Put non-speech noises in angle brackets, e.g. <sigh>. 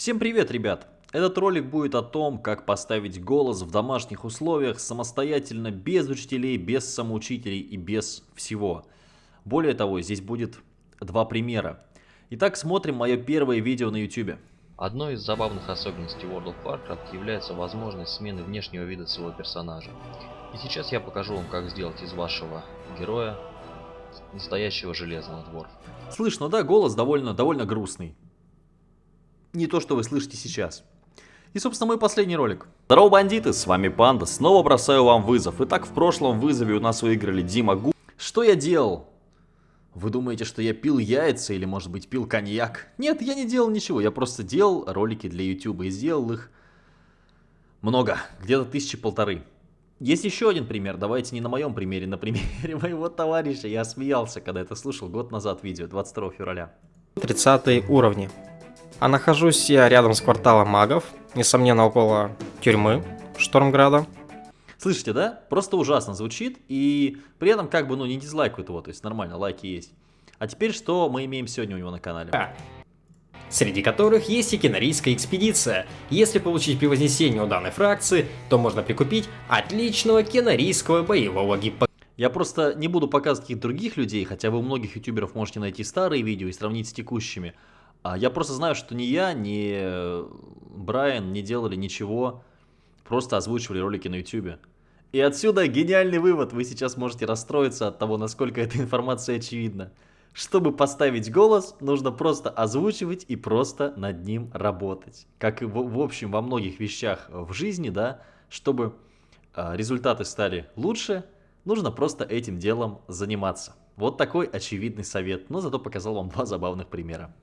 Всем привет, ребят! Этот ролик будет о том, как поставить голос в домашних условиях самостоятельно, без учителей, без самоучителей и без всего. Более того, здесь будет два примера. Итак, смотрим мое первое видео на YouTube. Одной из забавных особенностей World of Warcraft является возможность смены внешнего вида своего персонажа. И сейчас я покажу вам, как сделать из вашего героя настоящего железного дворфа. Слышно, да, голос довольно, довольно грустный. Не то, что вы слышите сейчас. И, собственно, мой последний ролик. Здорово, бандиты, с вами Панда. Снова бросаю вам вызов. Итак, в прошлом вызове у нас выиграли Дима Гу. Что я делал? Вы думаете, что я пил яйца или, может быть, пил коньяк? Нет, я не делал ничего. Я просто делал ролики для YouTube и сделал их много. Где-то тысячи полторы. Есть еще один пример. Давайте не на моем примере, на примере <laughs> моего товарища. Я смеялся, когда это слушал год назад видео, 22 февраля. 30 уровни. А нахожусь я рядом с кварталом магов, несомненно около тюрьмы Штормграда. Слышите, да? Просто ужасно звучит, и при этом как бы, ну, не дизлайкают его, то есть нормально, лайки есть. А теперь что мы имеем сегодня у него на канале? Среди которых есть и кенарийская экспедиция. Если получить превознесение у данной фракции, то можно прикупить отличного кенарийского боевого гиппа. Я просто не буду показывать каких других людей, хотя вы у многих ютуберов можете найти старые видео и сравнить с текущими. А я просто знаю, что ни я, ни э, Брайан не делали ничего, просто озвучивали ролики на ютубе. И отсюда гениальный вывод, вы сейчас можете расстроиться от того, насколько <laughs> эта информация очевидна. Чтобы поставить голос, нужно просто озвучивать и просто над ним работать. Как и в, в общем во многих вещах в жизни, да, чтобы э, результаты стали лучше, нужно просто этим делом заниматься. Вот такой очевидный совет, но зато показал вам два забавных примера.